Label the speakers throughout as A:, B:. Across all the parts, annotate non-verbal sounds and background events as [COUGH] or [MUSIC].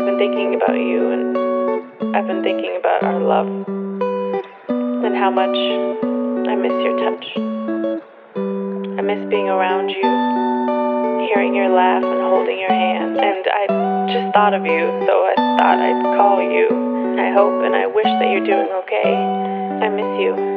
A: I've been thinking about you and I've been thinking about our love and how much I miss your touch. I miss being around you, hearing your laugh and holding your hand. And I just thought of you, so I thought I'd call you. I hope and I wish that you're doing okay. I miss you.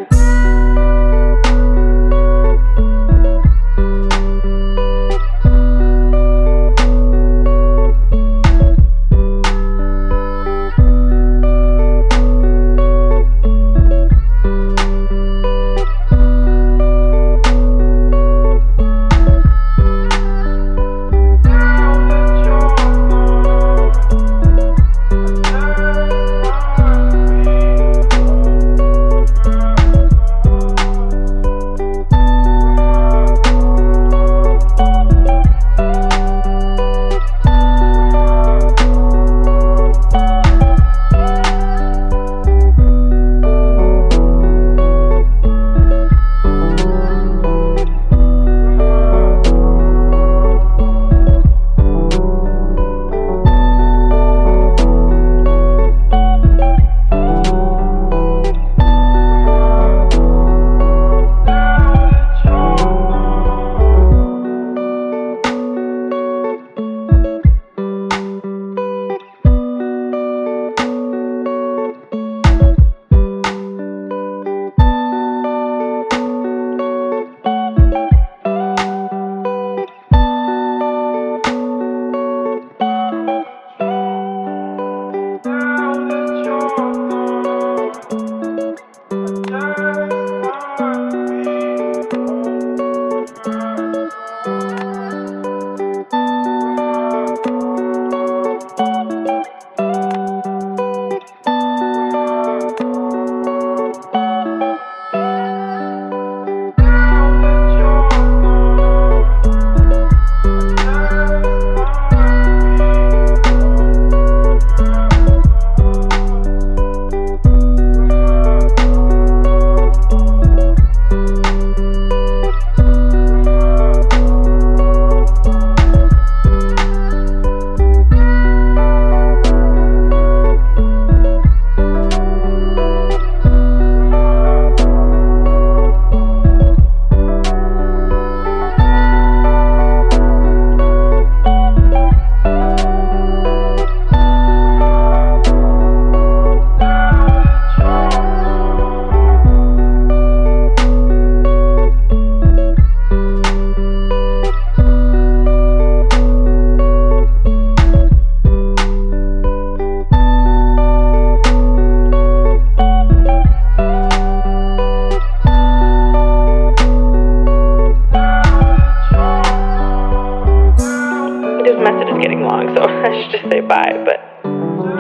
A: Getting long, so [LAUGHS] I should just say bye, but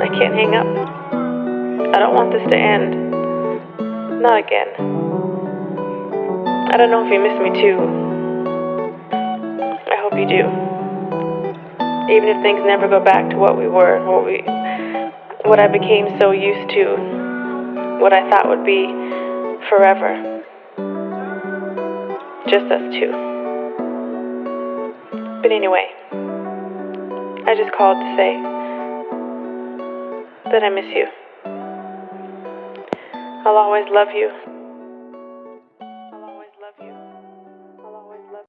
A: I can't hang up. I don't want this to end. Not again. I don't know if you miss me too. I hope you do. Even if things never go back to what we were, what we what I became so used to, what I thought would be forever. Just us two. But anyway, I just called to say that I miss you. I'll always love you